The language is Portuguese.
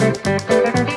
Música